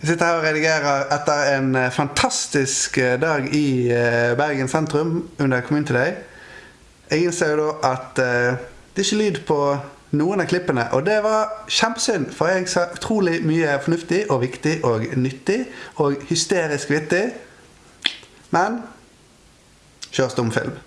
Jeg sitter her og redigerer etter en eh, fantastisk eh, dag i eh, Bergen sentrum under Community Day. Jeg innser jo da at det er ikke lyd på noen av klippene, og det var kjempesynd, for jeg sa utrolig mye fornuftig og viktig og nyttig og hysterisk vittig. Men kjør stumfilm.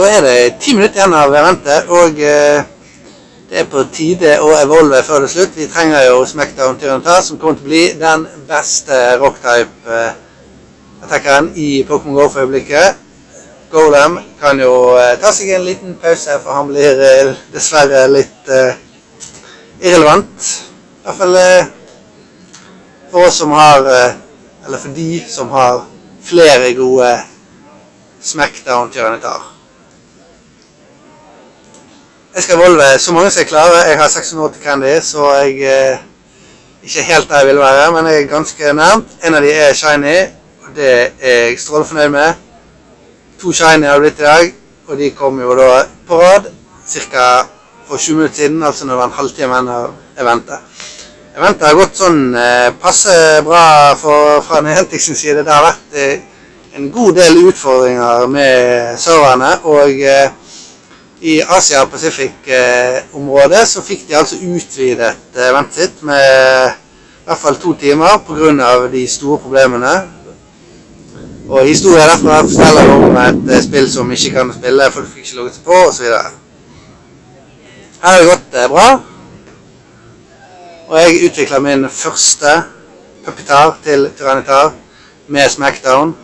Da er det ti minutter igjen av eventet, og eh, det er på tide å evolve før det er slutt. Vi trenger jo Smackdown Tyrannotar, som kommer til å bli den beste rocktype-attackeren i Pokémon GO for øyeblikket. Golem kan jo eh, ta seg en liten pause, for han blir eh, dessverre litt eh, irrelevant. I hvert fall eh, for oss som har eh, Eller for de som har flere gode Smackdown Tyrannotar. Jeg skal evolve så mange som jeg klarer. Jeg har 680 candy, så jeg eh, ikke helt der jeg vil være, men jeg er ganske nærmt. En av de er shiny, og det er jeg strålende fornøyd med. To shiny har det blitt i dag, og de kom jo da på rad ca. for 20 minutter siden, altså når det var en halvtime igjen av eventet. Eventet har gått sånn eh, passe bra for, fra Niantic sin side. Det har vært eh, en god del utfordringer med serverne, og eh, i Asia-Pacific-området så fikk de altså utvidet ventet sitt med i hvert fall to timer pga. de store problemene. Og historien derfra forteller om et eh, spill som ikke kan spille, folk fikk ikke logget seg på osv. Her har det gått eh, bra. Og jeg utvikla min første puppetar til Tyrannitar med Smackdown.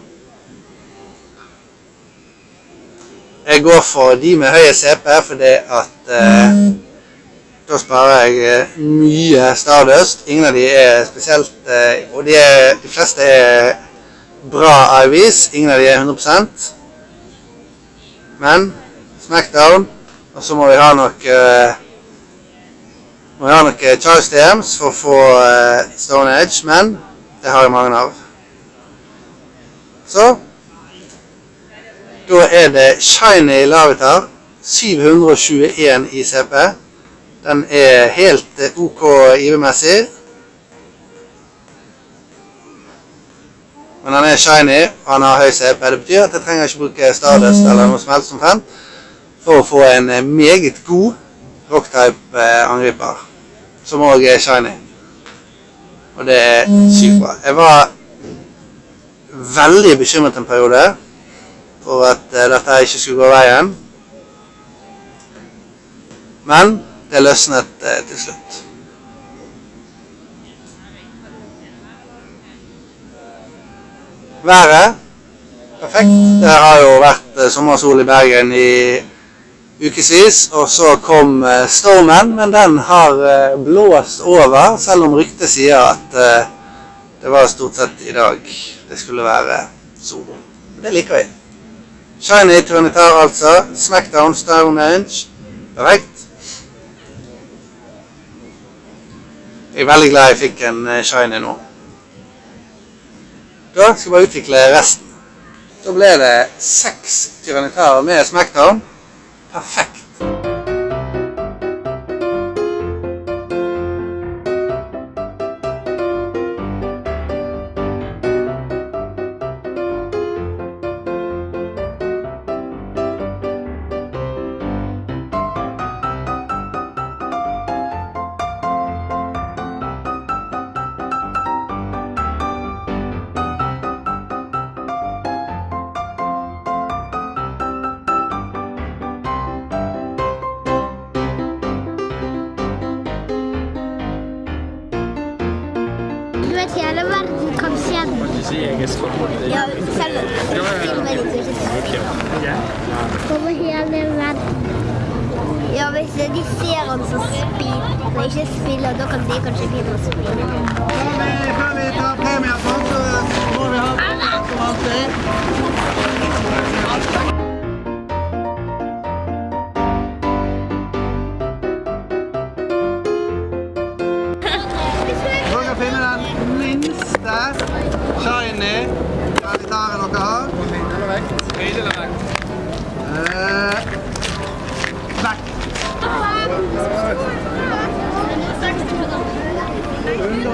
Jeg går for de med høye CP fordi at eh, da sparer jeg eh, mye Stardust. Ingen av de er spesielt eh, Og de, er, de fleste er bra IVs. Ingen av de er 100% Men Smackdown, og så må vi ha noe eh, må ha noen Charles DMs for å få eh, Stone Edge, men det har jeg mange av. Så da er det Shiny Lavitar, 721 i CP. Den er helt eh, OK IV-messig. Men han er shiny, og han har høy CP. Det betyr at jeg trenger ikke bruke Stardust eller noe som helst som fan for å få en eh, meget god rocktype-angriper, som òg er shiny. Og det er sykt bra. Jeg var veldig bekymret en periode for at uh, dette ikke skulle gå veien. Men det løsnet uh, til slutt. Været perfekt. Det har jo vært uh, sommersol i Bergen i ukevis, og så kom stormen, men den har blåst over, selv om ryktet sier at det var stort sett i dag det skulle være sol. Det liker vi. Shiny Tyrannitar, altså. Smackdown, Stonehenge. Perfekt. Jeg er veldig glad jeg fikk en eh, shiny nå. Da skal vi bare utvikle resten. Da ble det seks tyrannitarer med Smackdown. Perfekt. Den. Ja, selv filmer de så ikke Over hele verden. Ja, hvis de ser han så spiller, og ikke spiller, da kan de kanskje begynne å spille. Før vi tar premien så må vi ha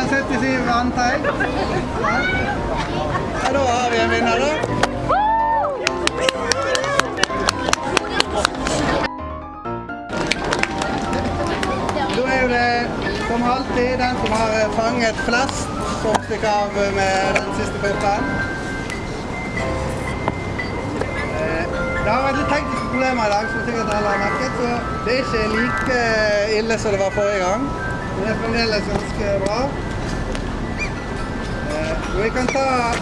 177, antar jeg. Ja, da har vi en vinner, da. Da er det som alltid den som har fanget flest, som stikker av med den siste puppen. Eh, det har vært litt tekniske problemer i dag, som sikkert alle har merket. Så det er ikke like ille som det var forrige gang. Men det er fremdeles ganske bra. Vi kan ta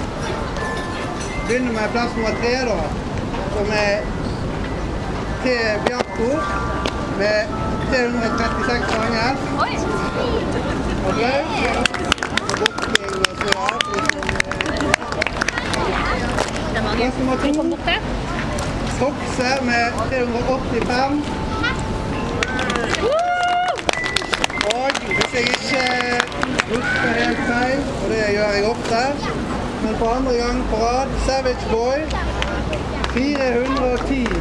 begynne med plass nummer tre, da, som er T. Bjarko med 336 fanger. Oj! Applaus. Og bokking og så ja, for de som, eh, Plass nummer to. Tokse med 385. Og hvis jeg ikke husker helt feil, og det gjør jeg ofte, men for andre gang på rad, Savage Boy 410.